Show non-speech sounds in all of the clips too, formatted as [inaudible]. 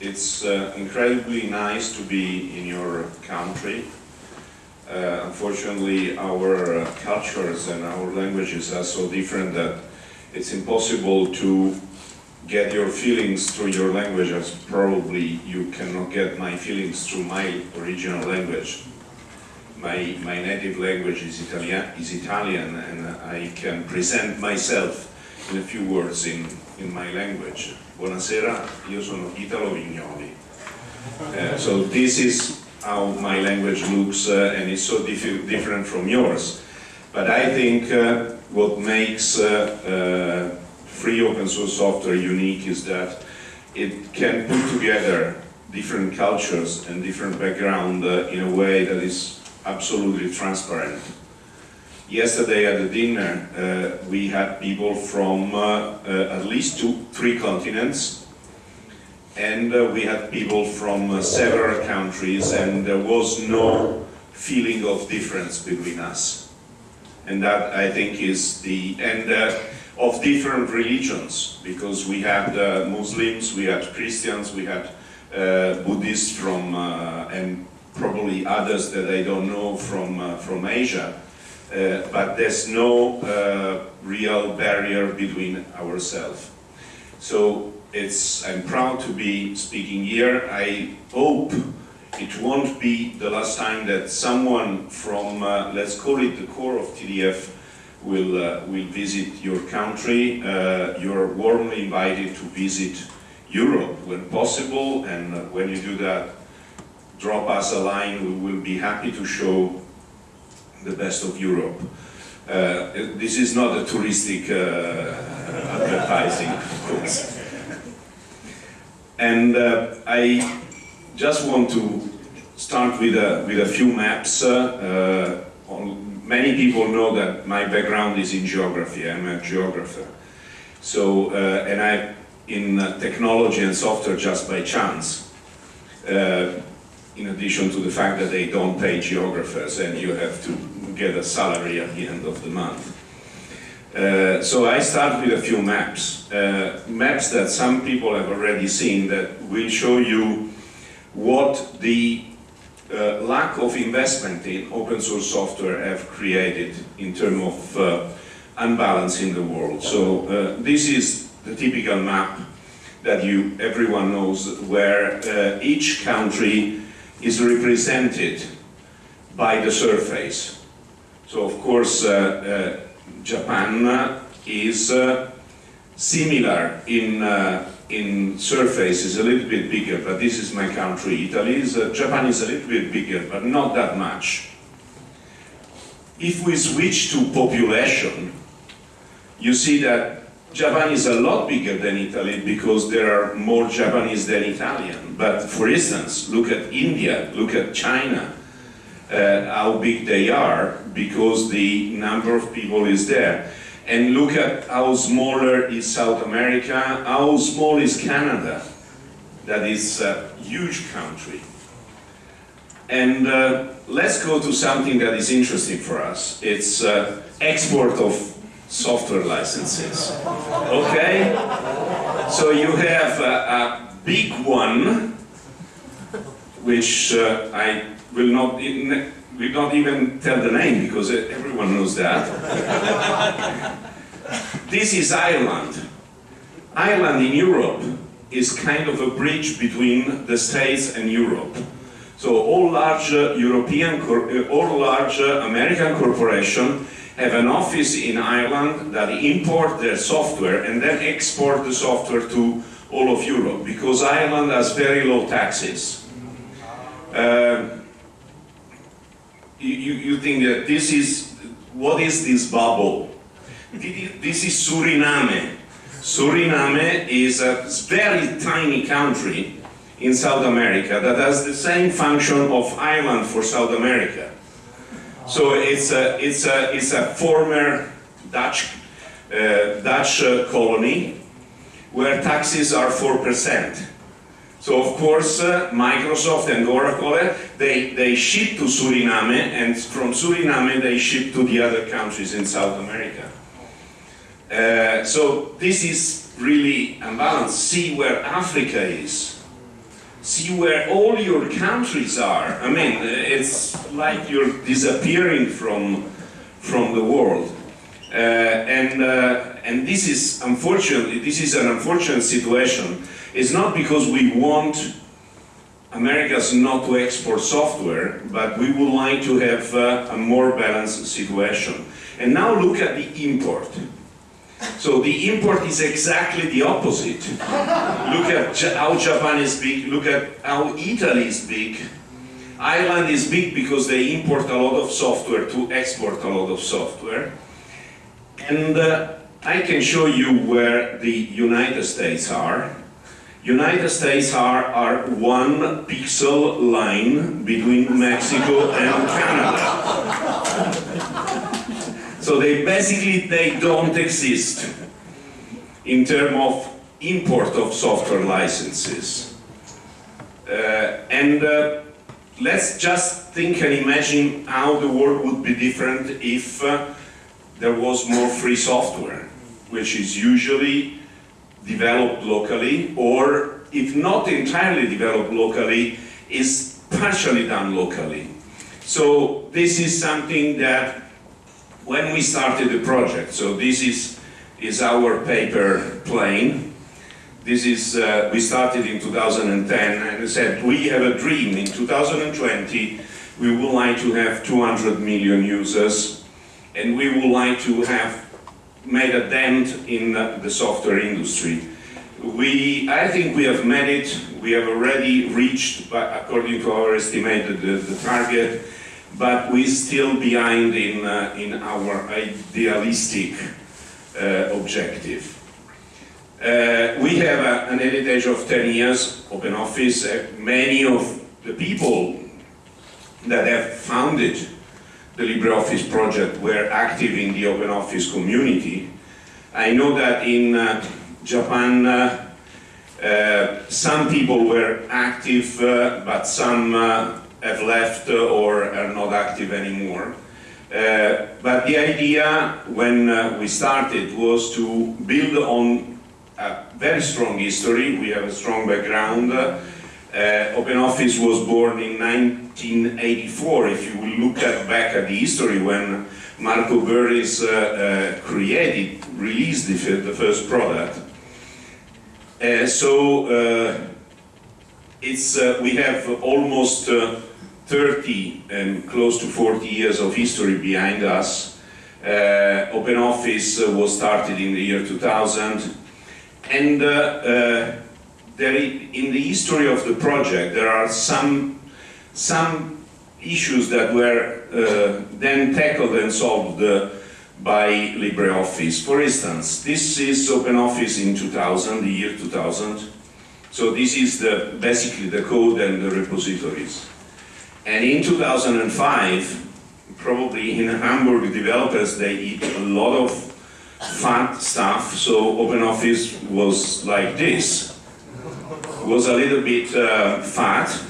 it's uh, incredibly nice to be in your country. Uh, unfortunately, our uh, cultures and our languages are so different that it's impossible to get your feelings through your language as probably you cannot get my feelings through my original language. My, my native language is Italian, is Italian and I can present myself in a few words in, in my language. Buonasera, io sono Italo Vignoli. Uh, so this is how my language looks uh, and it's so diff different from yours. But I think uh, what makes free open source software unique is that it can put together different cultures and different background in a way that is absolutely transparent. Yesterday at the dinner, uh, we had people from uh, uh, at least two, three continents, and uh, we had people from uh, several countries, and there was no feeling of difference between us. And that, I think, is the, end of different religions, because we had Muslims, we had Christians, we had Buddhists from, and probably others that I don't know from, from Asia. Uh, but there's no uh, real barrier between ourselves. So it's, I'm proud to be speaking here. I hope it won't be the last time that someone from, uh, let's call it the core of TDF, will, uh, will visit your country. Uh, you're warmly invited to visit Europe when possible, and when you do that, drop us a line. We will be happy to show the best of Europe. Uh, this is not a touristic uh, [laughs] advertising, of course. And uh, I just want to start with a, with a few maps. Uh, on, many people know that my background is in geography. I'm a geographer. So, uh, and I'm in technology and software just by chance. Uh, in addition to the fact that they don't pay geographers and you have to get a salary at the end of the month. Uh, so I start with a few maps, uh, maps that some people have already seen that will show you what the uh, lack of investment in open source software have created in terms of uh, unbalance in the world. So uh, this is the typical map that you everyone knows where uh, each country is represented by the surface. So of course, uh, uh, Japan is uh, similar in in surface is a little bit bigger, but this is my country. Italy is, uh, Japan is a little bit bigger, but not that much. If we switch to population, you see that Japan is a lot bigger than Italy because there are more Japanese than Italian. But for instance, look at India, look at China, uh, how big they are because the number of people is there. And look at how smaller is South America, how small is Canada. That is a huge country. And uh, let's go to something that is interesting for us. It's uh, export of software licenses. Okay? So you have a, a big one, which uh, I will not, will not even tell the name because everyone knows that. this is Ireland. Ireland in Europe is kind of a bridge between the States and Europe. So all large European, uh, all large American corporations have an office in Ireland that import their software and then export the software to all of Europe because Ireland has very low taxes. Uh, you, you think that this is, what is this bubble? This is Suriname. Suriname is a very tiny country in South America that has the same function of Ireland for South America. So it's a, it's a, it's a former Dutch, uh, Dutch uh, colony where taxes are 4%. So of course, uh, Microsoft and Oracle, they, they ship to Suriname, and from Suriname they ship to the other countries in South America. Uh, so this is really unbalanced. See where Africa is. See where all your countries are. I mean, it's like you're disappearing from, from the world. Uh, and, uh, and this is unfortunately, this is an unfortunate situation. It's not because we want Americas not to export software, but we would like to have uh, a more balanced situation. And now look at the import. So the import is exactly the opposite. look at how Japan is big, look at how Italy is big. Ireland is big because they import a lot of software to export a lot of software. And uh, I can show you where the United States are. United States are, are one pixel line between Mexico and Canada. So they basically, they don't exist in terms of import of software licenses. Uh, and uh, let's just think and imagine how the world would be different if uh, there was more free software, which is usually developed locally, or if not entirely developed locally, is partially done locally. So this is something that when we started the project, so this is, is our paper plane. This is, uh, we started in 2010 and said we have a dream in 2020 we would like to have 200 million users and we would like to have made a dent in the software industry. We, I think we have made it. We have already reached, according to our estimate, the, the target, but we're still behind in, uh, in our idealistic uh, objective. Uh, we have a, an heritage of 10 years, Open Office. Uh, many of the people that have founded the LibreOffice project were active in the open office community. I know that in uh, Japan, uh, some people were active, but some have left or are not active anymore. Uh, but the idea when we started was to build on a very strong history. We have a strong background. OpenOffice was born in 1984, if you will look at, back at the history when Marco Börries uh, uh, created, released the, the first product. Uh, so uh, it's, uh, we have almost uh, 30 and close to 40 years of history behind us. OpenOffice was started in the year 2000 and there, in the history of the project there are some some issues that were uh, then tackled and solved uh, by LibreOffice. For instance, this is OpenOffice in 2000, the year 2000. So this is the, basically the code and the repositories. And in 2005, probably in Hamburg developers, they eat a lot of fat stuff, so OpenOffice was like this. Was a little bit uh, fat,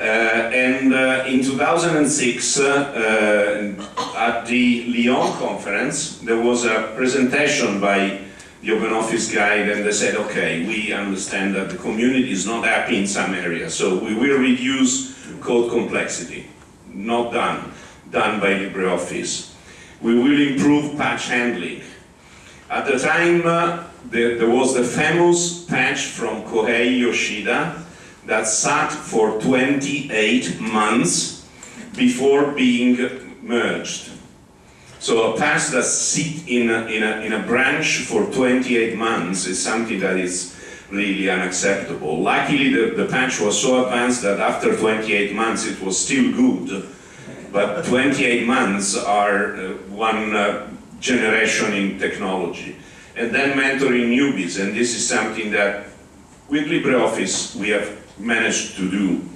uh, and uh, in 2006, uh, at the Lyon conference, there was a presentation by the Open Office Guide and they said, okay, we understand that the community is not happy in some areas, so we will reduce code complexity. Not done, done by LibreOffice. We will improve patch handling. At the time, uh, there, there was the famous patch from Kohei Yoshida, that sat for 28 months before being merged. So a patch that sits in a, in, a, in a branch for 28 months is something that is really unacceptable. Luckily the, the patch was so advanced that after 28 months it was still good, but 28 months are uh, one uh, generation in technology. And then mentoring newbies, and this is something that with LibreOffice we have managed to do.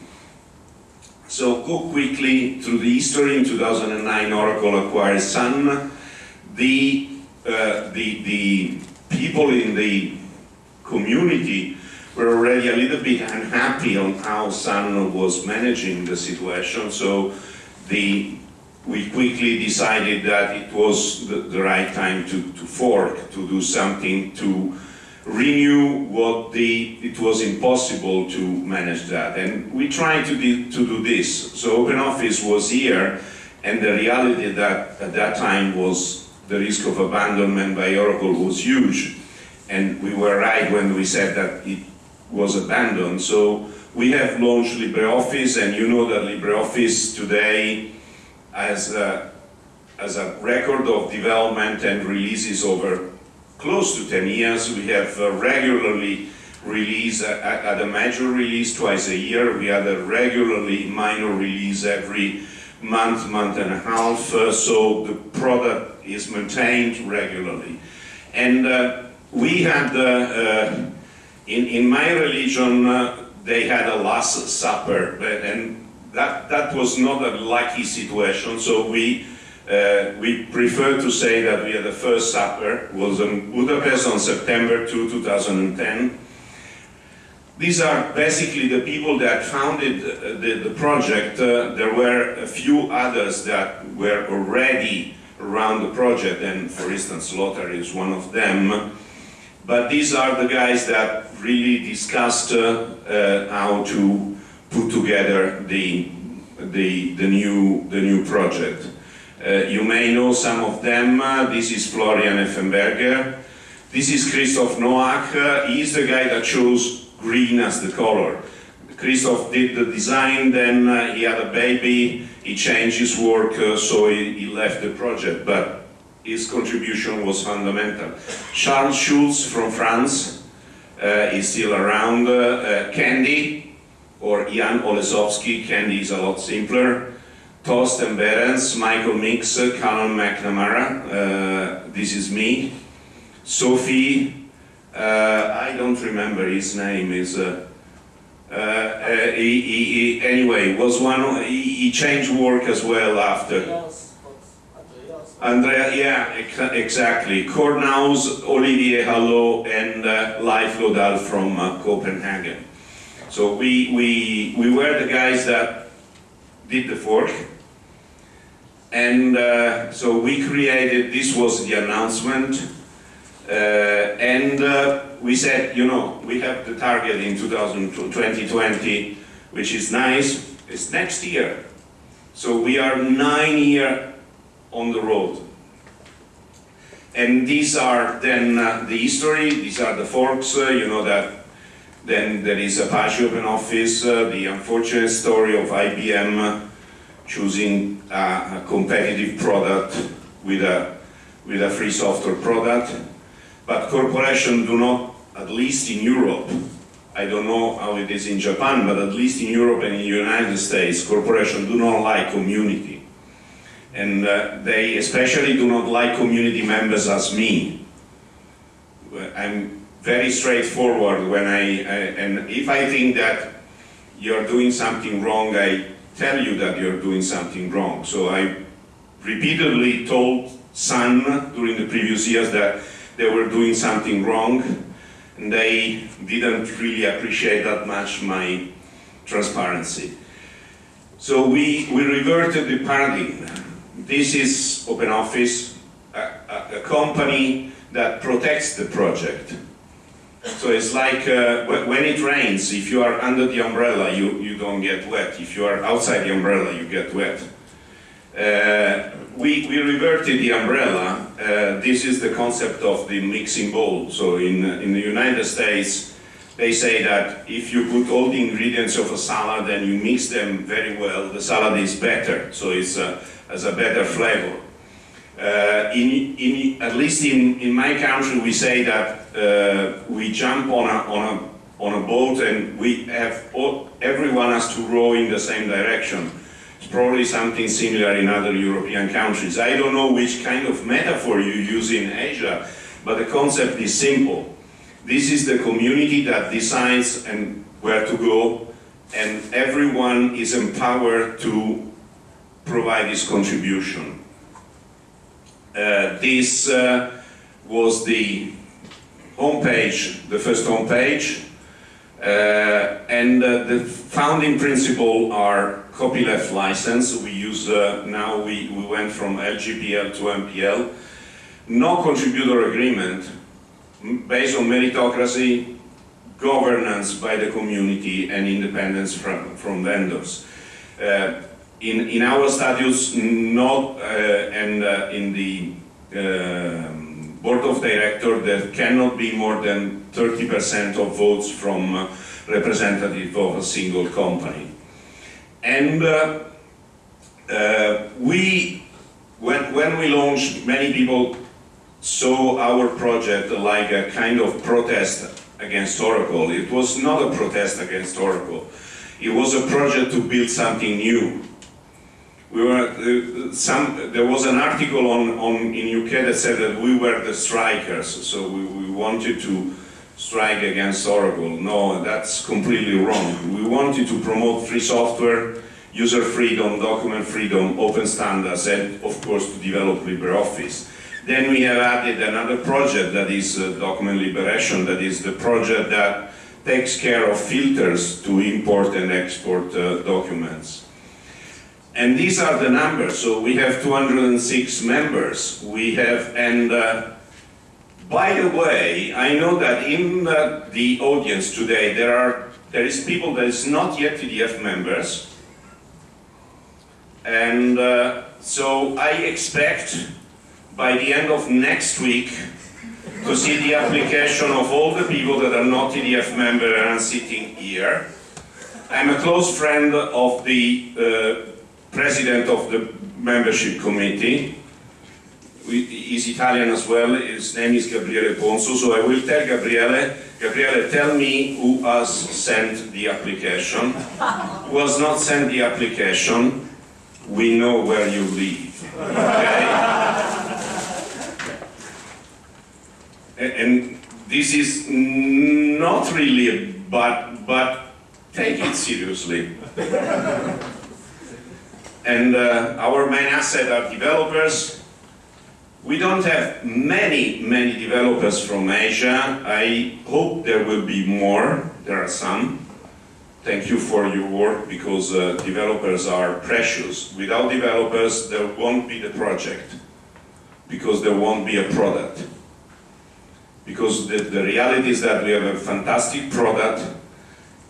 So go quickly through the history. In 2009, Oracle acquired Sun. The, uh, the, the people in the community were already a little bit unhappy on how Sun was managing the situation. So the, we quickly decided that it was the, the right time to, to fork, to do something to renew what the, it was impossible to manage that. And we tried to, do, to do this. So OpenOffice was here, and the reality that at that time was the risk of abandonment by Oracle was huge. And we were right when we said that it was abandoned. So we have launched LibreOffice, and you know that LibreOffice today has a, has a record of development and releases over close to 10 years. We have regularly release at, at, a major release twice a year. We had a regularly minor release every month, month and a half. Uh, so the product is maintained regularly. And uh, we had, uh, in, in my religion, uh, they had a last supper. And that, that was not a lucky situation. So we uh, we prefer to say that we had the first supper, was in Budapest on September 2, 2010. These are basically the people that founded uh, the, the project. Uh, there were a few others that were already around the project, and for instance, Lothar is one of them. But these are the guys that really discussed uh, uh how to put together the, the, the, new, the new project. Uh, you may know some of them. This is Florian Effenberger. This is Christoph Noack. He's the guy that chose green as the color. Christoph did the design, then uh, he had a baby, he changed his work, uh, so he, he, left the project, but his contribution was fundamental. Charles Schulz from France uh, is still around. Kendy, or Jan Holesovsky, Kendy is a lot simpler. Thorsten Behrens, Michael Meeks, Caolán McNamara, uh, this is me. Sophie, uh, I don't remember his name, is uh, uh, uh he, he, anyway, was one, he, he, changed work as well after. Andrea, yeah, exactly. Cor Nouws, Olivier Hallot, and uh, Leif Lodahl from uh, Copenhagen. So we, we, we were the guys that did the fork. And uh, so we created, this was the announcement, uh, and uh, we said, you know, we have the target in 2020, which is nice, it's next year. So we are nine year on the road. And these are then uh, the history, these are the forks, uh, you know that then there is Apache OpenOffice, uh, the unfortunate story of IBM choosing a, a competitive product with a, with a free software product. But corporations do not, at least in Europe, I don't know how it is in Japan, but at least in Europe and in the United States, corporations do not like community. And uh, they especially do not like community members as me. I'm very straightforward when I, I and if I think that you're doing something wrong, I tell you that you're doing something wrong. So I repeatedly told Sun during the previous years that they were doing something wrong and they didn't really appreciate that much my transparency. So we, we reverted the paradigm. This is OpenOffice, a, a, company that protects the project. So it's like uh, when it rains, if you are under the umbrella, you, you don't get wet. If you are outside the umbrella, you get wet. Uh, we, we reverted the umbrella. Uh, this is the concept of the mixing bowl. So in, in the United States, they say that if you put all the ingredients of a salad and you mix them very well, the salad is better. So it has a better flavor. Uh, in, in, at least in, in my country, we say that uh, we jump on a, on, a, on a boat and we have, all, everyone has to row in the same direction. It's probably something similar in other European countries. I don't know which kind of metaphor you use in Asia, but the concept is simple. This is the community that decides and where to go, and everyone is empowered to provide this contribution. Uh, this uh, was the homepage, the first homepage, uh, and uh, the founding principle are copyleft license. We use, uh, now we, we went from LGPL to MPL. No contributor agreement, based on meritocracy, governance by the community, and independence from, from vendors. Uh, in, in our statutes, not, uh, and uh, in the um, board of director, there cannot be more than 30% of votes from uh, representative of a single company. And uh, uh, we, when, when we launched, many people saw our project like a kind of protest against Oracle. It was not a protest against Oracle. It was a project to build something new. We were, uh, some, there was an article on, on, in UK that said that we were the strikers, so we, we wanted to strike against Oracle. No, that's completely wrong. We wanted to promote free software, user freedom, document freedom, open standards, and of course to develop LibreOffice. Then we have added another project that is uh, document liberation, that is the project that takes care of filters to import and export uh, documents. And these are the numbers. So we have 206 members. We have, and uh, by the way, I know that in uh, the audience today there are there is people that is not yet TDF members, and uh, so I expect by the end of next week to see the application of all the people that are not TDF member and sitting here. I'm a close friend of the uh, president of the membership committee. He's Italian as well. His name is Gabriele Ponzo. So I will tell Gabriele, Gabriele, tell me who has sent the application. who has not sent the application, we know where you live. Okay? And this is not really a but, but take it seriously. And uh, our main asset are developers. We don't have many, many developers from Asia. I hope there will be more. There are some. Thank you for your work because uh, developers are precious. Without developers, there won't be the project because there won't be a product. Because the, the reality is that we have a fantastic product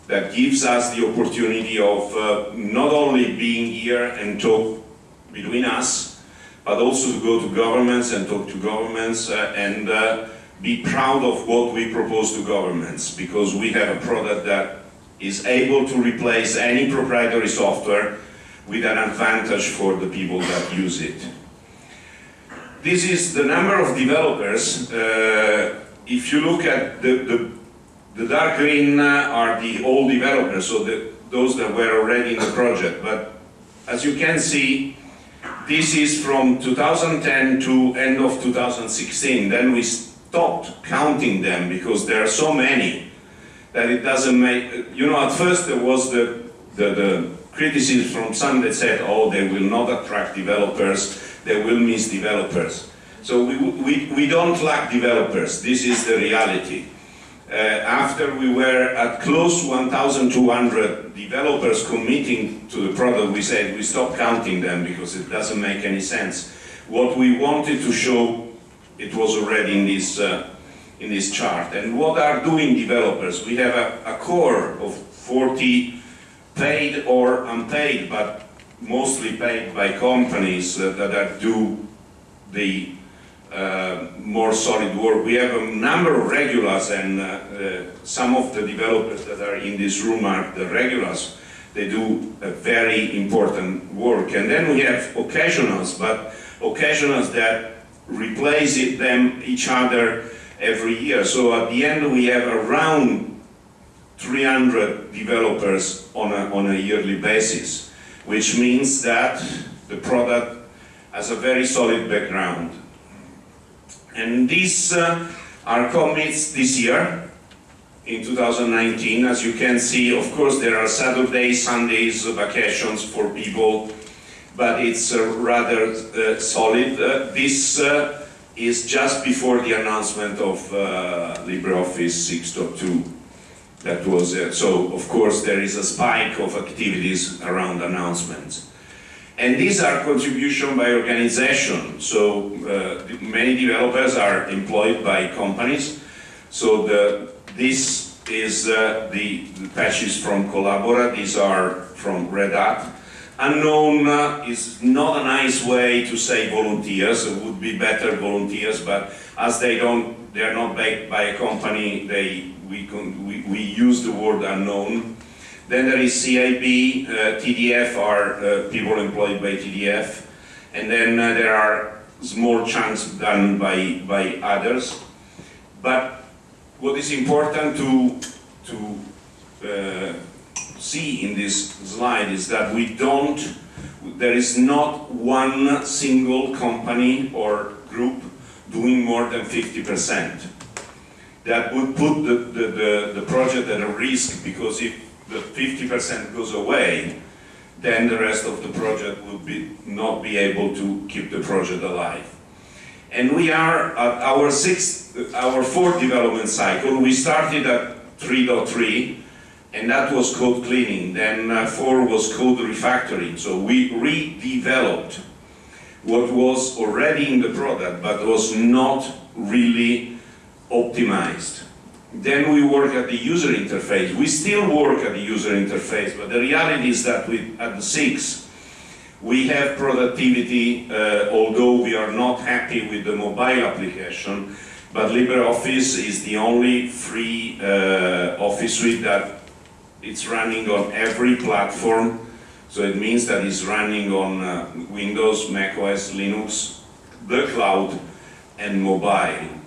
that gives us the opportunity of uh, not only being here and talk between us, but also to go to governments and talk to governments uh, and uh, be proud of what we propose to governments because we have a product that is able to replace any proprietary software with an advantage for the people that use it. This is the number of developers. Uh, if you look at the, the, the dark green uh, are the old developers, so the, those that were already in the project. But as you can see, this is from 2010 to end of 2016. Then we stopped counting them because there are so many that it doesn't make, you know, at first there was the, the, the criticism from some that said, oh, they will not attract developers, they will miss developers. So we, we, we don't lack developers, this is the reality. Uh, after we were at close to 1,200 developers committing to the product, we said we stopped counting them because it doesn't make any sense. What we wanted to show, it was already in this, uh, in this chart. And what are doing developers? We have a, a core of 40 paid or unpaid, but mostly paid by companies uh, that are do the uh, more solid work. We have a number of regulars and uh, uh, some of the developers that are in this room are the regulars. They do a very important work. And then we have occasionals, but occasionals that replace it, them each other every year. So at the end we have around 300 developers on a, on a yearly basis, which means that the product has a very solid background. And these uh, are commits this year, in 2019. As you can see, of course, there are Saturdays, Sundays, vacations for people, but it's uh, rather uh, solid. Uh, this uh, is just before the announcement of uh, LibreOffice 6.2. That was so. Of course, there is a spike of activities around announcements. And these are contribution by organization. So uh, many developers are employed by companies. So the, this is uh, the, the patches from Collabora, these are from Red Hat. Unknown uh, is not a nice way to say volunteers, it would be better volunteers, but as they don't, they are not backed by a company, they, we, we, we use the word unknown. Then there is CIB, uh, TDF are uh, people employed by TDF, and then uh, there are small chunks done by, by others. But what is important to, to see in this slide is that we don't, there is not one single company or group doing more than 50%. That would put the, the, the, the project at a risk because if the 50% goes away, then the rest of the project will be, not be able to keep the project alive. And we are at our sixth, our fourth development cycle. We started at 3.3, and that was code cleaning. Then uh, 4 was code refactoring. So we redeveloped what was already in the product, but was not really optimized. Then we work at the user interface. We still work at the user interface, but the reality is that we, at the 6, we have productivity, uh, although we are not happy with the mobile application, but LibreOffice is the only free uh, office suite that it's running on every platform. So it means that it's running on uh, Windows, Mac OS, Linux, the cloud, and mobile.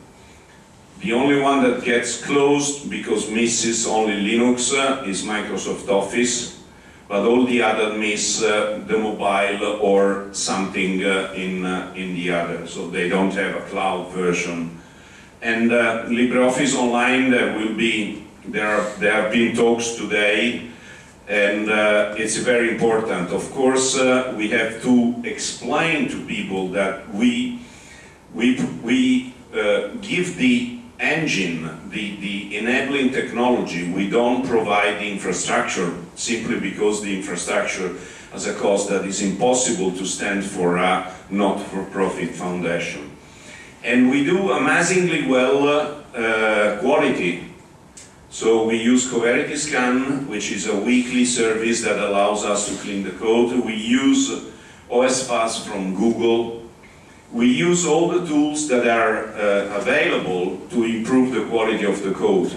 The only one that gets closed because misses only Linux uh, is Microsoft Office, but all the other miss uh, the mobile or something uh, in, uh, in the other, so they don't have a cloud version. And uh, LibreOffice Online, there will be, there, are, there have been talks today, and uh, it's very important. Of course, we have to explain to people that we, we, we give the engine, the, the enabling technology, we don't provide the infrastructure simply because the infrastructure has a cost that is impossible to stand for a not-for-profit foundation. And we do amazingly well uh, quality. So we use Coverity Scan, which is a weekly service that allows us to clean the code. We use OSS-Fuzz from Google, we use all the tools that are uh, available to improve the quality of the code.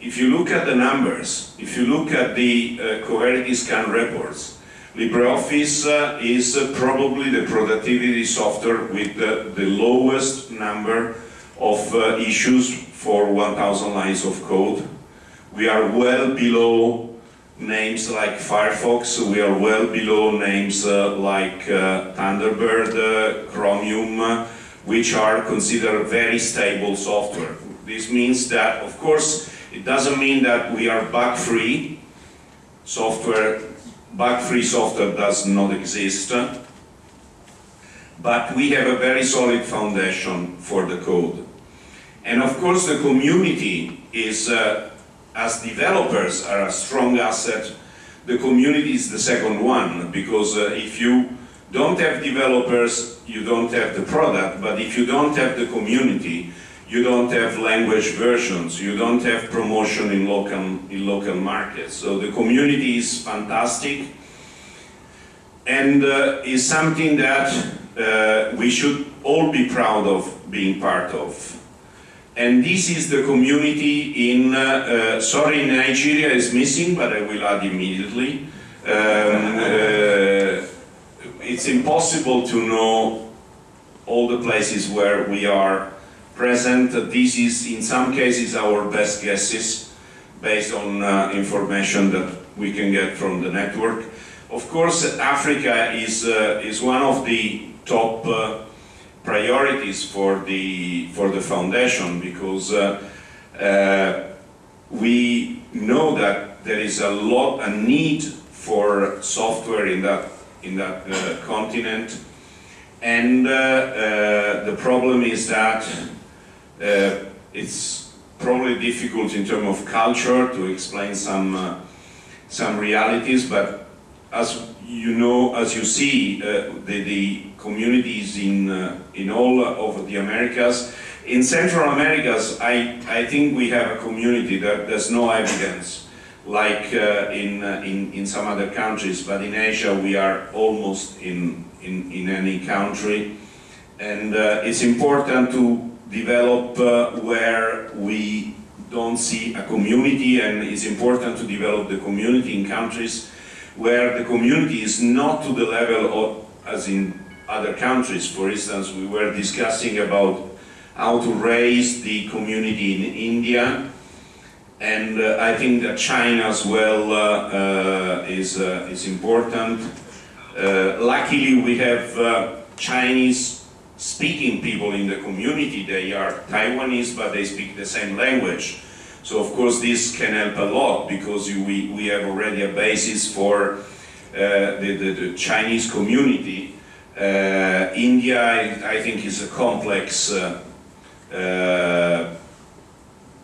If you look at the numbers, if you look at the uh, Coverity Scan reports, LibreOffice uh, is uh, probably the productivity software with the, the lowest number of uh, issues for 1,000 lines of code. We are well below names like Firefox, we are well below names uh, like uh, Thunderbird, uh, Chromium, uh, which are considered very stable software. This means that, of course, it doesn't mean that we are bug-free. Software, bug-free software does not exist. But we have a very solid foundation for the code. And of course the community is uh, as developers are a strong asset, the community is the second one, because uh, if you don't have developers, you don't have the product, but if you don't have the community, you don't have language versions, you don't have promotion in local, in local markets. So the community is fantastic and uh, is something that uh, we should all be proud of being part of. And this is the community in, uh, uh, sorry, Nigeria is missing, but I will add immediately. Um, uh, it's impossible to know all the places where we are present. This is, in some cases, our best guesses based on uh, information that we can get from the network. Of course, Africa is, uh, is one of the top uh, priorities for the for the foundation because uh, uh, we know that there is a lot a need for software in that in that uh, continent. And the problem is that it's probably difficult in terms of culture to explain some some realities but as you know, as you see, uh, the, the, communities in, uh, in all over the Americas, In Central Americas, I, I think we have a community that there's no evidence like uh, in, uh, in, in some other countries, but in Asia we are almost in, in, in any country. And uh, it's important to develop uh, where we don't see a community and it's important to develop the community in countries where the community is not to the level of, as in other countries. For instance, we were discussing about how to raise the community in India and uh, I think that China as well uh, uh, is, uh, is important. Uh, luckily we have uh, Chinese speaking people in the community. They are Taiwanese but they speak the same language. So of course this can help a lot because you, we, we have already a basis for the, the, the, Chinese community. India I, I, think is a complex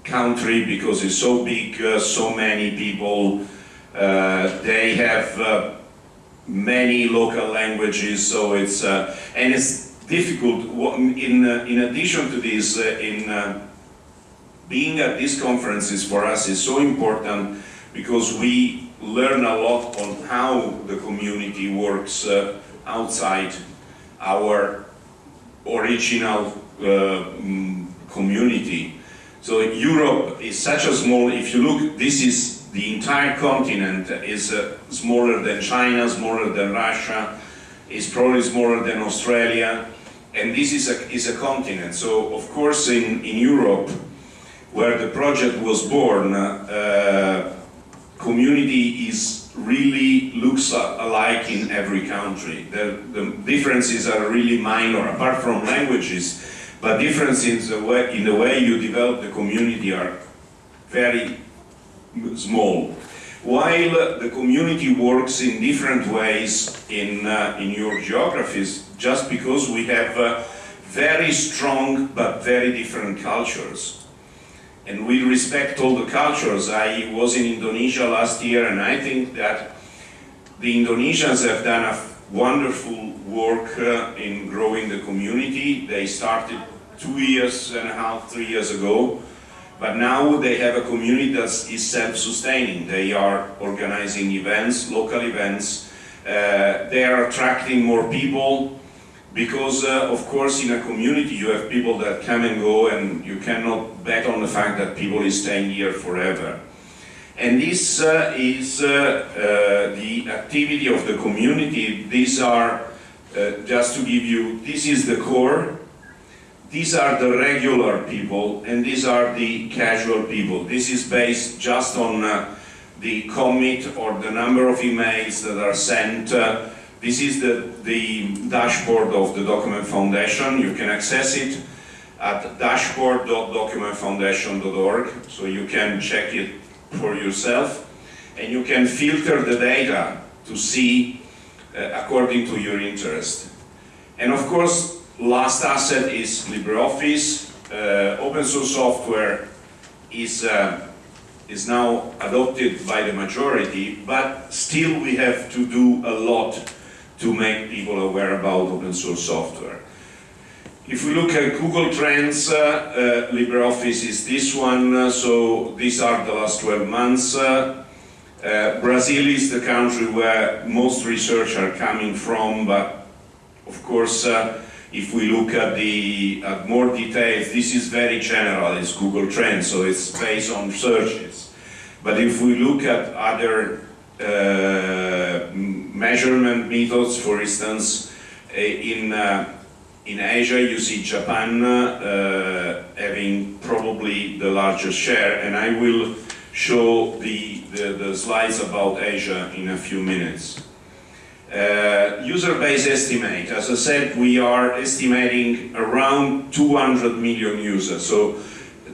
country because it's so big, uh, so many people. Uh, they have uh, many local languages, so it's uh, and it's difficult. In uh, in addition to this, uh, in being at these conferences for us is so important because we learn a lot on how the community works outside our original mm, community. So Europe is such a small, if you look, this is the entire continent is uh, smaller than China, smaller than Russia, is probably smaller than Australia, and this is a, is a continent. So of course in, in Europe, where the project was born, uh, community is really looks alike in every country. The, the differences are really minor, apart from languages, but differences in the way, in the way you develop the community are very small. While the community works in different ways in, uh, in your geographies, just because we have uh, very strong but very different cultures. And we respect all the cultures. I was in Indonesia last year and I think that the Indonesians have done a wonderful work uh, in growing the community. They started two years and a half, three years ago. But now they have a community that is self-sustaining. They are organizing events, local events. Uh, they are attracting more people because, uh, of course, in a community you have people that come and go and you cannot bet on the fact that people is staying here forever. And this uh, is uh, uh, the activity of the community. These are, uh, just to give you, this is the core these are the regular people and these are the casual people. This is based just on the commit or the number of emails that are sent. Uh, this is the, the dashboard of the Document Foundation. You can access it at dashboard.documentfoundation.org so you can check it for yourself and you can filter the data to see uh, according to your interest. And of course, last asset is LibreOffice. Uh, open source software is, uh, is now adopted by the majority, but still we have to do a lot to make people aware about open source software. If we look at Google Trends, uh, uh LibreOffice is this one, uh, so these are the last 12 months. Uh, Brazil is the country where most research are coming from, but of course if we look at the at more details, this is very general, it's Google Trends, so it's based on searches. But if we look at other uh, measurement methods, for instance, in, uh, in Asia you see Japan uh, having probably the largest share, and I will show the, the, the slides about Asia in a few minutes. Uh, user base estimate, as I said, we are estimating around 200 million users. So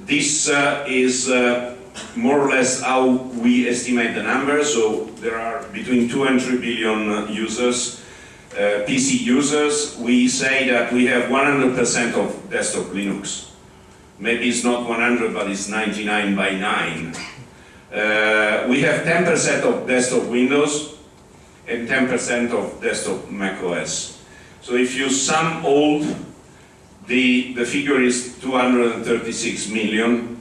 this uh, is uh, more or less how we estimate the number. So there are between 2 and 3 billion users, uh, PC users. We say that we have 100% of desktop Linux. Maybe it's not 100, but it's 99 by 9. Uh, we have 10% of desktop Windows, and 10% of desktop macOS. So if you sum all the, the figure is 236 million,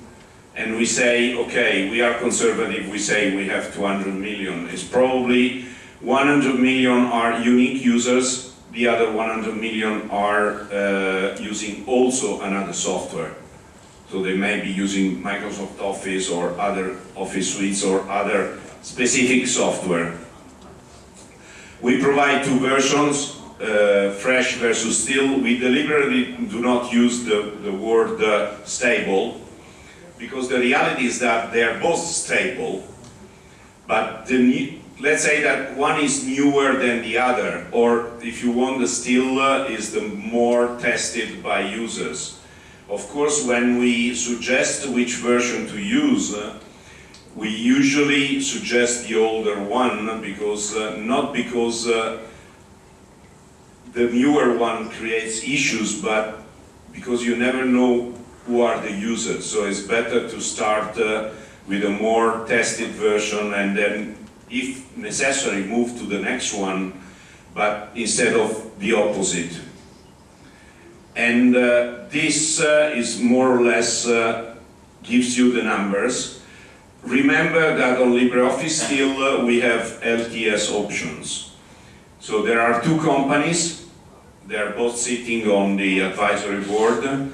and we say, okay, we are conservative, we say we have 200 million. It's probably 100 million are unique users, the other 100 million are uh, using also another software. So they may be using Microsoft Office or other Office suites or other specific software. We provide two versions, uh, fresh versus still. We deliberately do not use the, the word uh, stable because the reality is that they are both stable, but the, let's say that one is newer than the other, or if you want, the still uh, is the more tested by users. Of course, when we suggest which version to use, uh, we usually suggest the older one because uh, not because uh, the newer one creates issues, but because you never know who are the users. So it's better to start uh, with a more tested version and then, if necessary, move to the next one, but instead of the opposite. And uh, this uh, is more or less uh, gives you the numbers. Remember that on LibreOffice still uh, we have LTS options. So there are two companies, they are both sitting on the advisory board.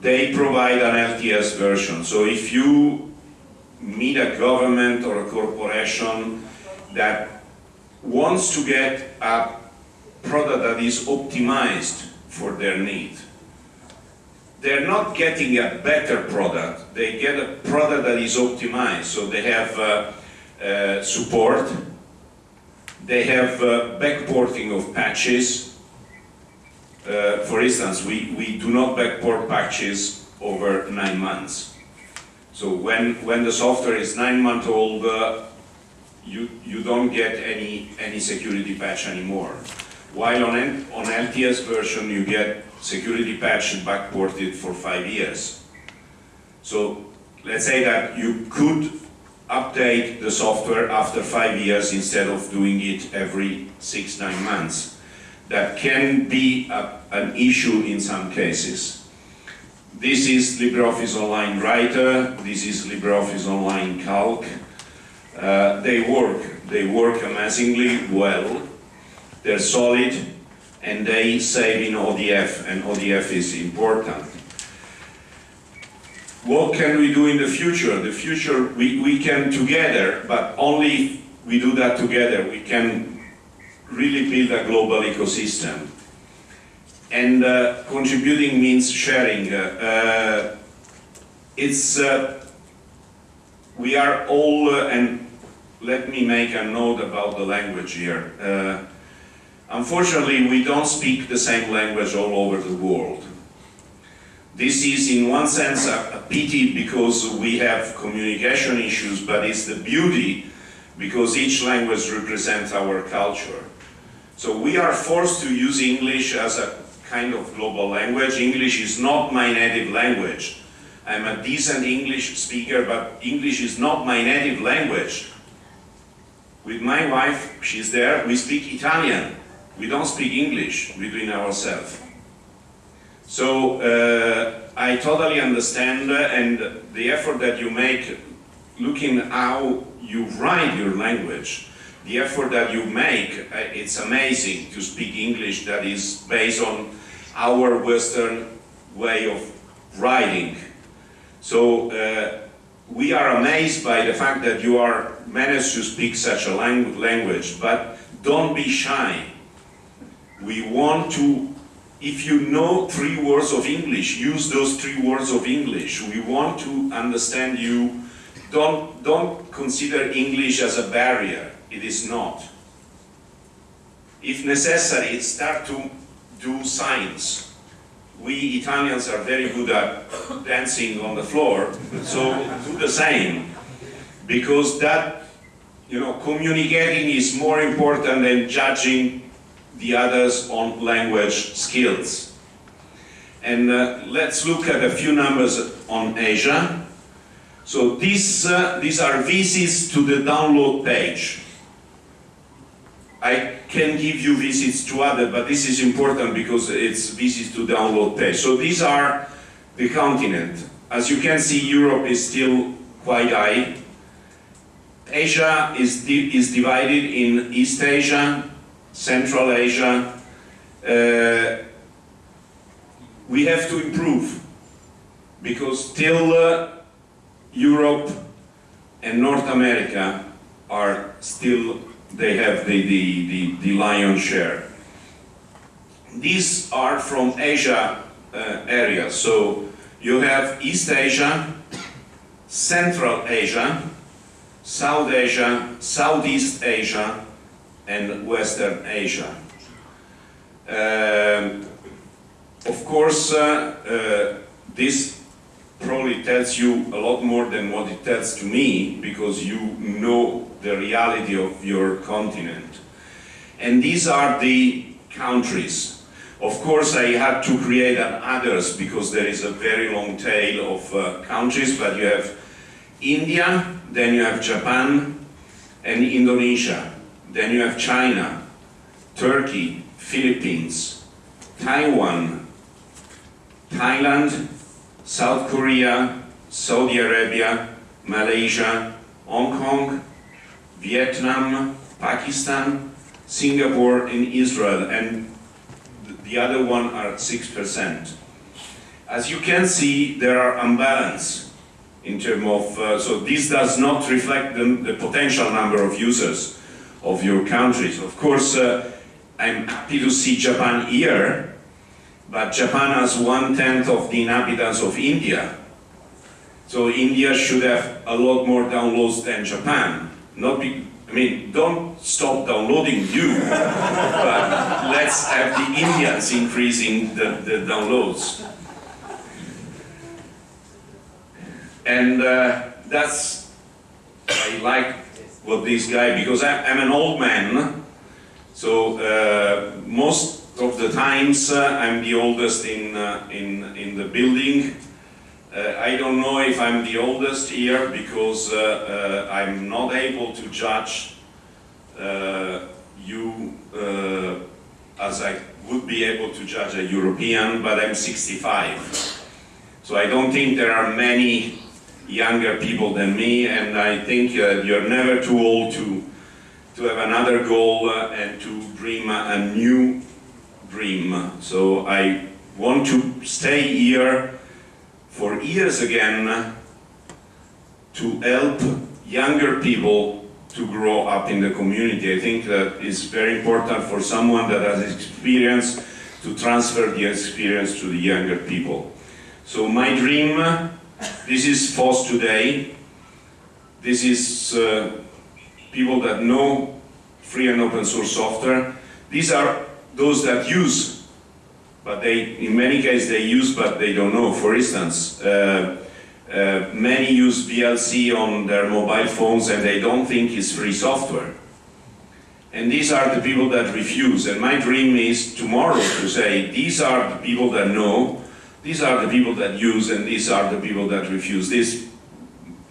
They provide an LTS version. So if you meet a government or a corporation that wants to get a product that is optimized for their need, they're not getting a better product, they get a product that is optimized. So they have uh, uh, support, they have uh, backporting of patches. Uh, for instance, we, we do not backport patches over nine months. So when, when the software is nine months old, uh, you, you don't get any, any security patch anymore. While on, on LTS version, you get security patch backported for five years. So let's say that you could update the software after five years instead of doing it every six, nine months. That can be a, an issue in some cases. This is LibreOffice Online Writer, this is LibreOffice Online Calc. Uh, they work, they work amazingly well, they're solid, and they save in ODF, and ODF is important. What can we do in the future? The future, we, we can together, but only we do that together, we can really build a global ecosystem. And uh, contributing means sharing. Uh, uh, it's, uh, we are all, uh, and let me make a note about the language here. Uh, Unfortunately, we don't speak the same language all over the world. This is in one sense a, a, pity because we have communication issues, but it's the beauty because each language represents our culture. So we are forced to use English as a kind of global language. English is not my native language. I'm a decent English speaker, but English is not my native language. With my wife, she's there, we speak Italian. We don't speak English between ourselves. So uh, I totally understand uh, and the effort that you make looking how you write your language, the effort that you make, uh, it's amazing to speak English that is based on our Western way of writing. So uh, we are amazed by the fact that you are managed to speak such a language, but don't be shy we want to, if you know three words of English, use those three words of English. We want to understand you. Don't, don't consider English as a barrier. It is not. If necessary, start to do science. We Italians are very good at dancing on the floor, so do the same. Because that, you know, communicating is more important than judging the others on language skills. And uh, let's look at a few numbers on Asia. So these, uh, these are visits to the download page. I can give you visits to other, but this is important because it's visits to download page. So these are the continent. As you can see, Europe is still quite high. Asia is, di is divided in East Asia, Central Asia. Uh, we have to improve because still uh, Europe and North America are still, they have the, the, the, the lion's share. These are from Asia uh, area, so you have East Asia, Central Asia, South Asia, Southeast Asia, and Western Asia. Um, of course, uh, uh, this probably tells you a lot more than what it tells to me because you know the reality of your continent. And these are the countries. Of course, I had to create others because there is a very long tail of uh, countries, but you have India, then you have Japan and Indonesia, then you have China, Turkey, Philippines, Taiwan, Thailand, South Korea, Saudi Arabia, Malaysia, Hong Kong, Vietnam, Pakistan, Singapore, and Israel, and the other one are 6%. As you can see, there are imbalance in terms of, uh, so this does not reflect the, the, potential number of users of your countries. Of course, uh, I'm happy to see Japan here, but Japan has one-tenth of the inhabitants of India. So India should have a lot more downloads than Japan. Not be, I mean, don't stop downloading you, [laughs] but let's have the Indians increasing the, the downloads. And uh, that's, I like what this guy, because I, am an old man, so uh, most of the times uh, I'm the oldest in, uh, in, in the building. Uh, I don't know if I'm the oldest here because uh, I'm not able to judge you as I would be able to judge a European, but I'm 65. So I don't think there are many younger people than me, and I think uh, you're never too old to, to have another goal uh, and to dream a, a, new dream. So I want to stay here for years again to help younger people to grow up in the community. I think that is very important for someone that has experience to transfer the experience to the younger people. So my dream this is FOSS today. This is uh, people that know free and open source software. These are those that use, but they, in many cases, they use but they don't know. For instance, uh, uh, many use VLC on their mobile phones and they don't think it's free software. And these are the people that refuse. And my dream is tomorrow to say, these are the people that know, these are the people that use and these are the people that refuse. This,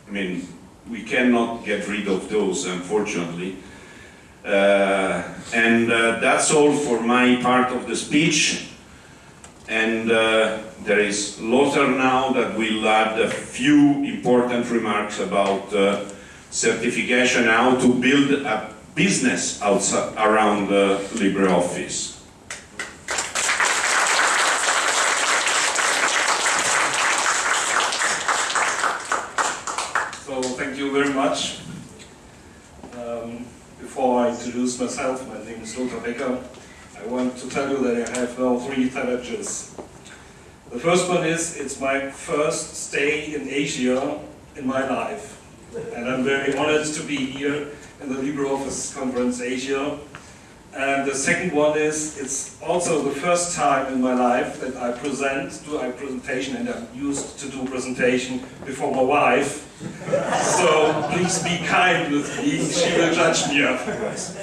I mean, we cannot get rid of those, unfortunately. Uh, and uh, that's all for my part of the speech. And uh, there is Lothar now that will add a few important remarks about uh, certification, how to build a business outside, around LibreOffice. very much. Um, before I introduce myself, my name is Lothar Becker. I want to tell you that I have now three challenges. The first one is, it's my first stay in Asia in my life. And I'm very honored to be here in the LibreOffice Conference Asia and the second one is, it's also the first time in my life that I present, do a presentation, and I'm used to do presentation before my wife. So please be kind with me, she will judge me afterwards.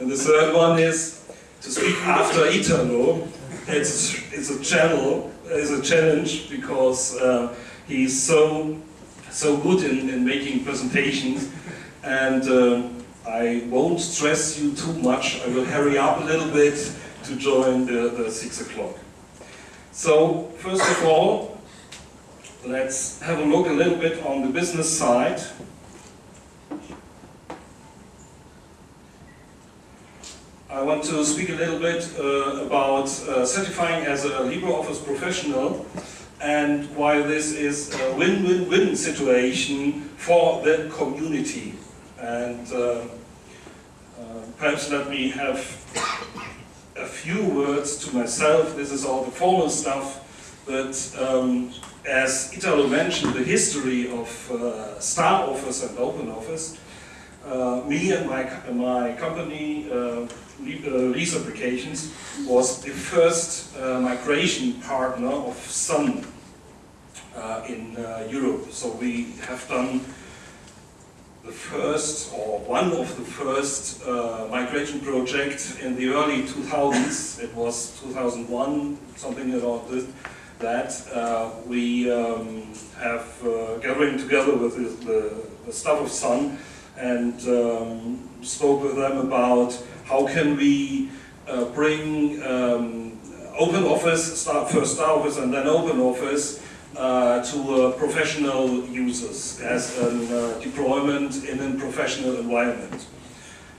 And the third one is to speak after Italo. It's, it's a channel, it's a challenge because uh, he's so so good in, in making presentations and uh, I won't stress you too much. I will hurry up a little bit to join the, the six o'clock. So, first of all, let's have a look a little bit on the business side. I want to speak a little bit uh, about uh, certifying as a LibreOffice professional and why this is a win-win-win situation for the community. And uh, uh, perhaps let me have a few words to myself. This is all the formal stuff, but um, as Italo mentioned, the history of uh, Star Office and Open Office, uh, me and my, my company, uh, Riess Applications, was the first uh, migration partner of Sun uh, in uh, Europe. So we have done the first or one of the first uh, migration projects in the early 2000s. It was 2001, something about this. That uh, we um, have uh, gathering together with the, the, staff of Sun and um, spoke with them about how can we uh, bring um, open office, start first Star Office and then open office uh, to uh, professional users as a uh, deployment in a professional environment.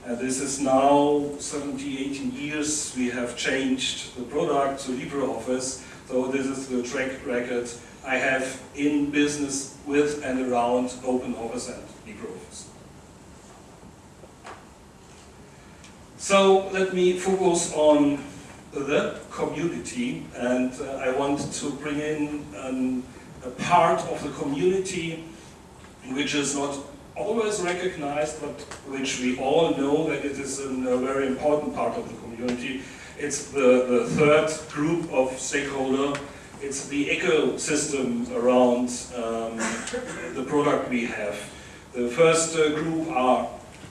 And this is now 17, 18 years we have changed the product to LibreOffice. So this is the track record I have in business with and around OpenOffice and LibreOffice. So let me focus on the community and uh, I want to bring in um, a part of the community which is not always recognized but which we all know that it is a very important part of the community. It's the, the third group of stakeholder. It's the ecosystem around um, the product we have. The first uh, group are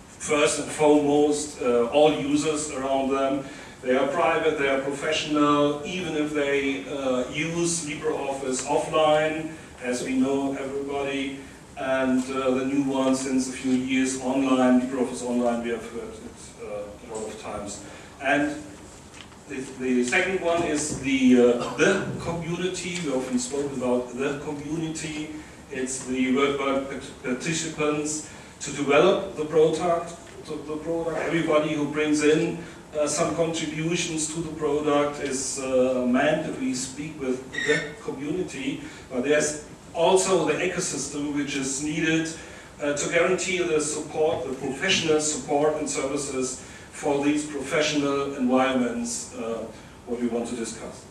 first and foremost uh, all users around them they are private, they are professional, even if they uh, use LibreOffice offline, as we know everybody, and uh, the new one since a few years online, LibreOffice Online, we have heard it uh, a lot of times. And the, second one is the, uh, the community, we often spoke about the community, it's the worldwide participants to develop the product, the product, everybody who brings in uh, some contributions to the product is uh, meant that we speak with the community, but there's also the ecosystem which is needed uh, to guarantee the support, the professional support and services for these professional environments, uh, what we want to discuss.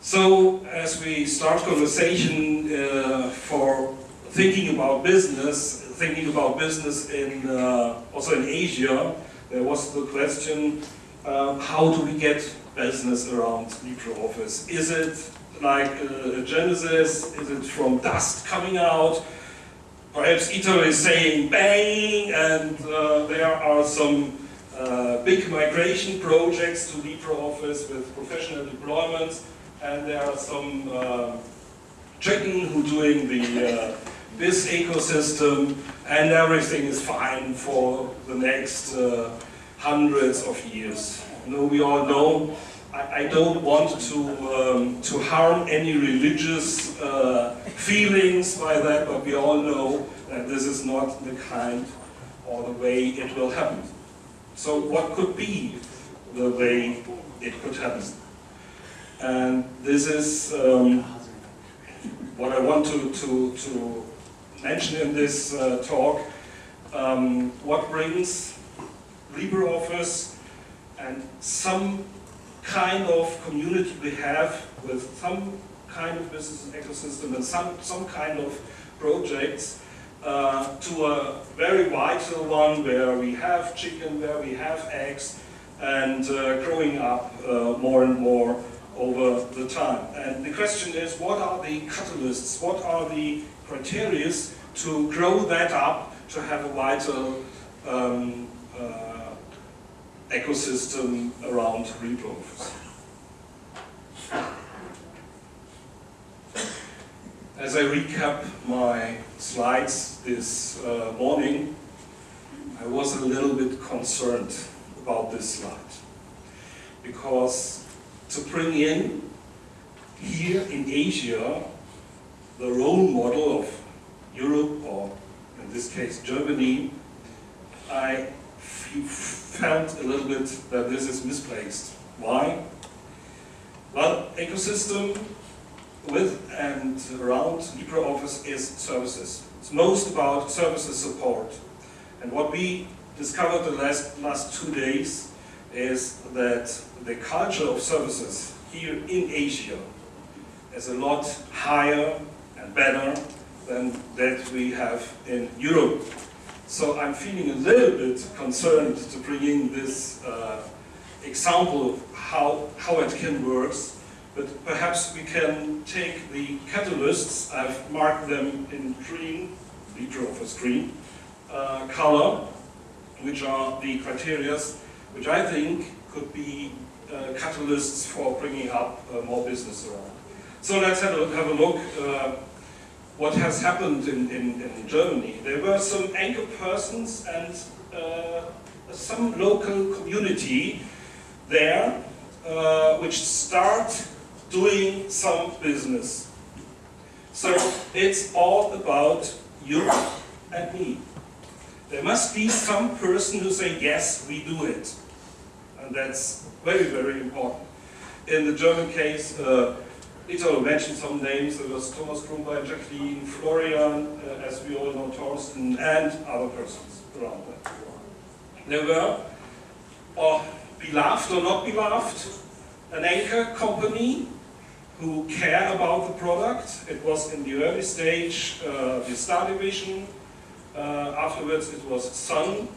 So, as we start conversation uh, for thinking about business, thinking about business in uh, also in Asia, there was the question, um, how do we get business around LibreOffice? Is it like a Genesis? Is it from dust coming out? Perhaps Italo is saying bang, and uh, there are some uh, big migration projects to LibreOffice with professional deployments, and there are some uh, chicken who doing the uh, this ecosystem and everything is fine for the next uh, hundreds of years. You know, we all know I, don't want to, um, to harm any religious uh, feelings by that, but we all know that this is not the kind or the way it will happen. So what could be the way it could happen? And this is um, what I want to, to, to mention in this uh, talk um, what brings LibreOffice and some kind of community we have with some kind of business ecosystem and some, some kind of projects uh, to a very vital one where we have chicken, where we have eggs, and uh, growing up uh, more and more over the time. And the question is, what are the catalysts? What are the criteria to grow that up to have a vital um, uh, ecosystem around. As as I recap my slides this uh, morning, I was a little bit concerned about this slide. Because to bring in here in Asia the role model of Europe, or in this case Germany, I felt a little bit that this is misplaced. Why? Well, ecosystem with and around LibreOffice is services. It's most about services support. And what we discovered the last, last two days is that the culture of services here in Asia is a lot higher and better than that we have in Europe. So I'm feeling a little bit concerned to bring in this uh, example of how, how it can work, but perhaps we can take the catalysts, I've marked them in green, LibreOffice green, uh, color, which are the criteria which I think could be uh, catalysts for bringing up uh, more business around. So let's have a, have a look uh, what has happened in, in, in, Germany. There were some anchor persons and uh, some local community there uh, which start doing some business. So it's all about you and me. There must be some person who say, yes, we do it. And that's very, very important. In the German case, uh, Italo mentioned some names. There was Thomas Krumbein, Jacqueline, Florian, uh, as we all know, Torsten, and other persons around that. There were, or beloved or not beloved, an anchor company who care about the product. It was in the early stage uh, the Star Division. Uh, afterwards it was Sun.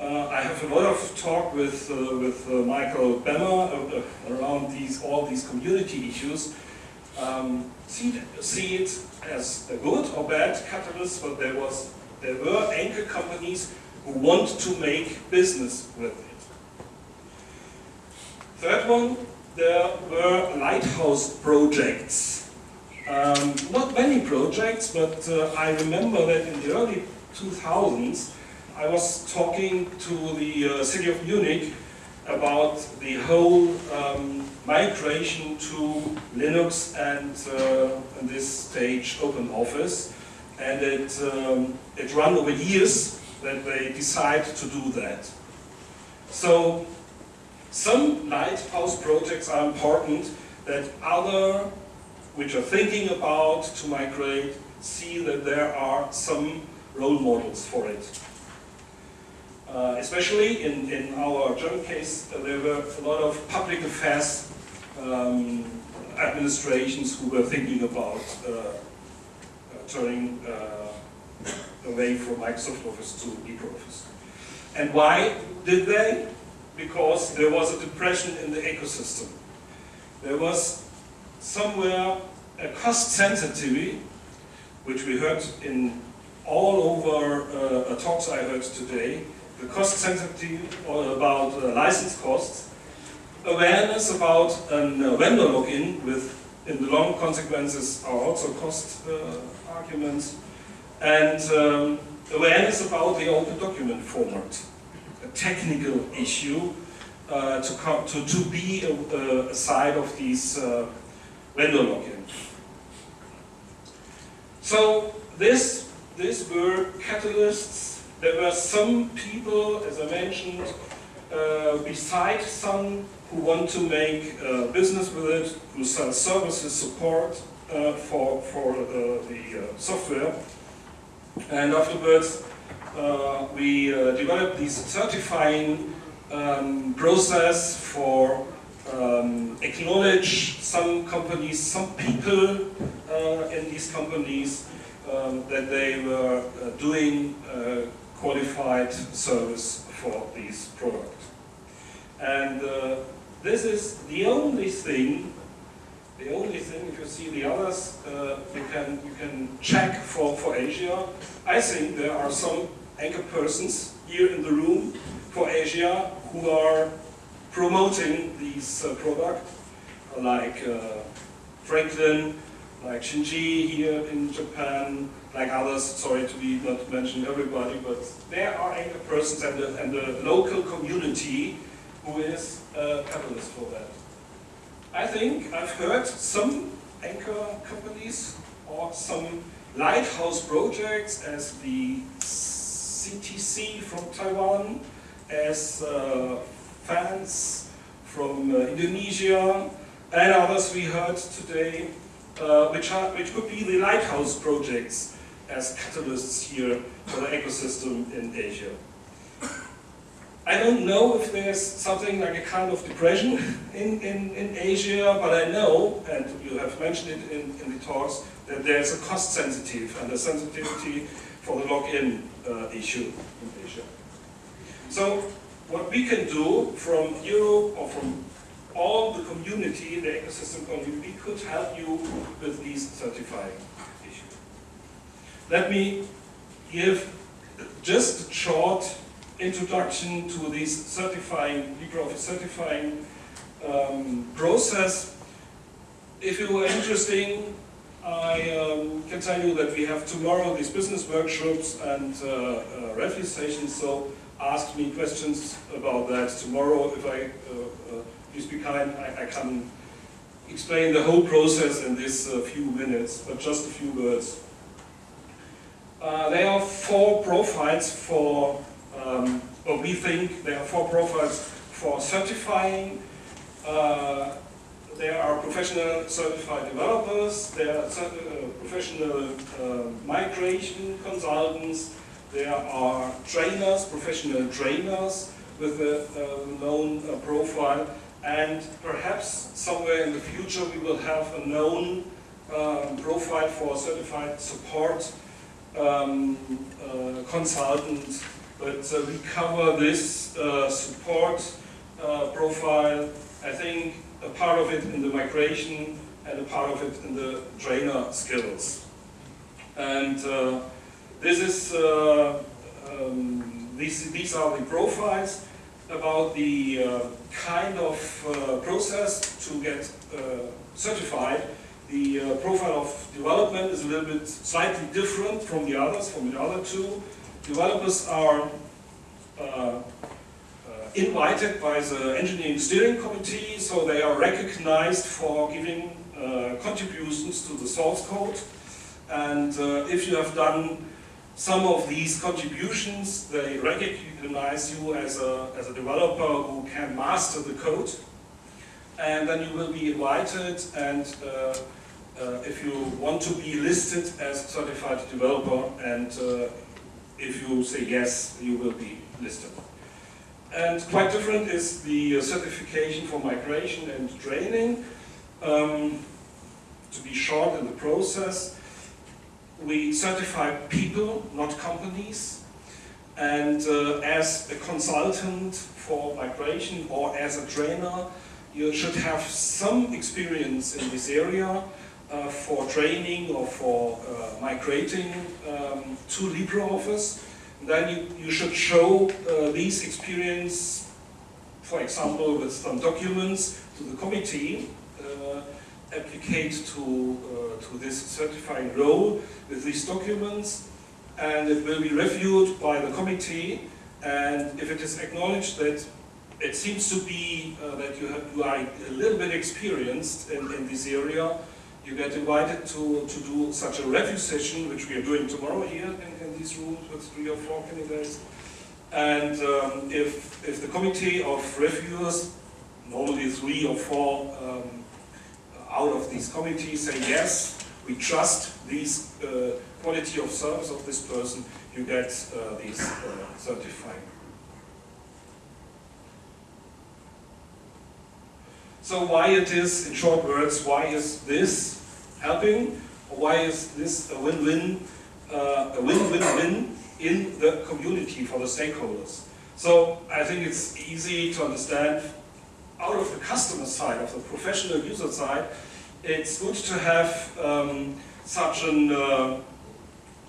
Uh, I have a lot of talk with, uh, with uh, Michael Bemmer uh, around these, all these community issues. Um, see, see it as a good or bad catalyst, but there, was, there were anchor companies who want to make business with it. Third one, there were lighthouse projects. Um, not many projects, but uh, I remember that in the early 2000s, I was talking to the uh, city of Munich about the whole um, migration to Linux and uh, in this stage Open Office. And it, um, it ran over years that they decide to do that. So some lighthouse projects are important that other which are thinking about to migrate see that there are some role models for it. Uh, especially in, in our German case, there were a lot of public affairs um, administrations who were thinking about uh, uh turning uh, away from Microsoft Office to LibreOffice. And why did they? because there was a depression in the ecosystem. There was somewhere a cost sensitivity, which we heard in all over uh, talks I heard today, the cost sensitivity about uh, license costs, awareness about a uh, vendor lock-in with in the long consequences are also cost uh, arguments, and um, awareness about the open document format a technical issue uh, to, come, to, to be a, a side of these uh, vendor lock-in. So this, these were catalysts. There were some people, as I mentioned, uh, beside some who want to make uh, business with it, who sell services, support uh, for, for uh, the software. And afterwards, uh, we uh, developed this certifying um, process for um, acknowledge some companies, some people uh, in these companies um, that they were uh, doing uh, qualified service for these products. And uh, this is the only thing, the only thing, if you see the others, you, can, you can check for, for Asia. I think there are some anchor persons here in the room for Asia who are promoting these uh, product, like uh, Franklin, like Shinji here in Japan, like others, sorry to be not to mention everybody, but there are anchor persons and the, and the local community who is a catalyst for that. I think I've heard some anchor companies or some lighthouse projects as the CTC from Taiwan, as uh, fans from uh, Indonesia, and others we heard today, uh, which, are, which could be the lighthouse projects as catalysts here for the ecosystem in Asia. I don't know if there's something like a kind of depression in, in, in Asia, but I know, and you have mentioned it in, in the talks, that there's a cost sensitive and a sensitivity for the lock-in uh, issue in Asia. So what we can do from Europe or from all the community, the ecosystem community, we could help you with these certifying issues. Let me give just a short introduction to this certifying, LibreOffice certifying um, process. If you are interested, I um, can tell you that we have tomorrow these business workshops and uh, uh, sessions, so ask me questions about that tomorrow. If I, uh, uh please be kind, I, I, can explain the whole process in these uh, few minutes, but just a few words. Uh, there are four profiles for um, but we think there are four profiles for certifying. Uh, there are professional certified developers, there are uh, professional uh, migration consultants, there are trainers, professional trainers with a, a known uh, profile, and perhaps somewhere in the future we will have a known um, profile for certified support um, uh, consultant but uh, we cover this uh, support uh, profile, I think a part of it in the migration and a part of it in the trainer skills. And uh, this is, uh, um, these, these are the profiles about the uh, kind of process to get certified. The profile of development is a little bit slightly different from the others, from the other two developers are uh, uh, invited by the engineering steering committee, so they are recognized for giving uh, contributions to the source code. And uh, if you have done some of these contributions, they recognize you as a, as a developer who can master the code. And then you will be invited and uh, uh, if you want to be listed as certified developer and if you say yes, you will be listed. And quite different is the uh, certification for migration and training. Um, to be short in the process, we certify people, not companies. And uh, as a consultant for migration or as a trainer, you should have some experience in this area uh, for training or for uh, migrating um, to LibreOffice, then you, you should show uh, these experience, for example, with some documents to the committee, uh, applicate to, uh, to this certifying role with these documents, and it will be reviewed by the committee, and if it is acknowledged that it seems to be uh, that you, have, you are a little bit experienced in, in this area, you get invited to, to do such a review session, which we are doing tomorrow here in, in these rooms with three or four candidates. And um, if, if the committee of reviewers, normally three or four um, out of these committees say yes, we trust these uh, quality of service of this person, you get uh, these uh, certifying. So why it is, in short words, why is this helping? Why is this a win-win, uh, a win-win-win in the community for the stakeholders? So I think it's easy to understand out of the customer side, of the professional user side, it's good to have um, such an uh,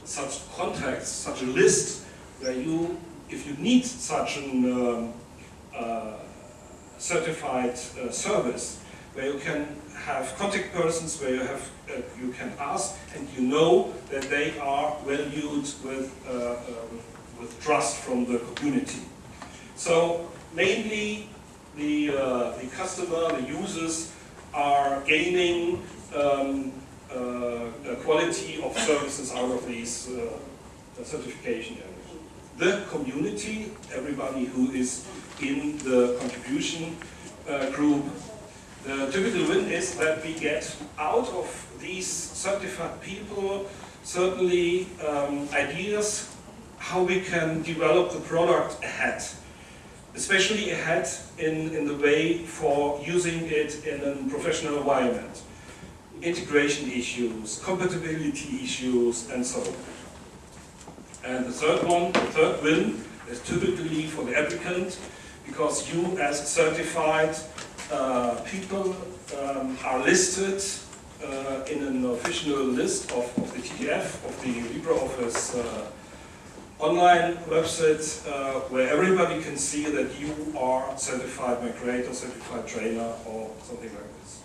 such contacts, such a list where you, if you need such an um, uh, certified uh, service, where you can have contact persons, where you have uh, you can ask, and you know that they are valued with um, with trust from the community. So mainly the uh, the customer, the users are gaining um, a quality of services out of these uh, certification areas. The community, everybody who is in the contribution uh, group, the typical win is that we get out of these certified people certainly um, ideas how we can develop the product ahead especially ahead in, in the way for using it in a professional environment. Integration issues, compatibility issues, and so on. And the third one, the third win, is typically for the applicant, because you as certified uh, people um, are listed uh, in an official list of, of the TDF, of the LibreOffice uh, online website uh, where everybody can see that you are certified migrator, certified trainer, or something like this.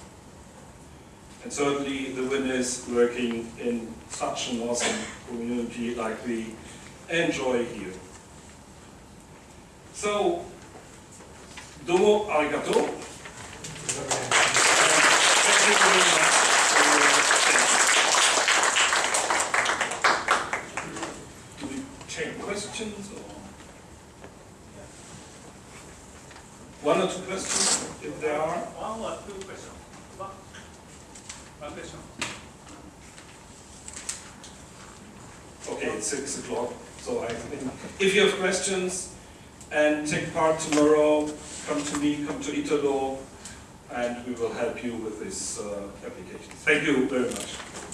And certainly the winners working in such an awesome community like we enjoy here. So, domo arigato. Do we take questions or? One or two questions, if there are? 6 o'clock. So I think if you have questions and take part tomorrow, come to me, come to Italo, and we will help you with this uh, application. Thank you very much.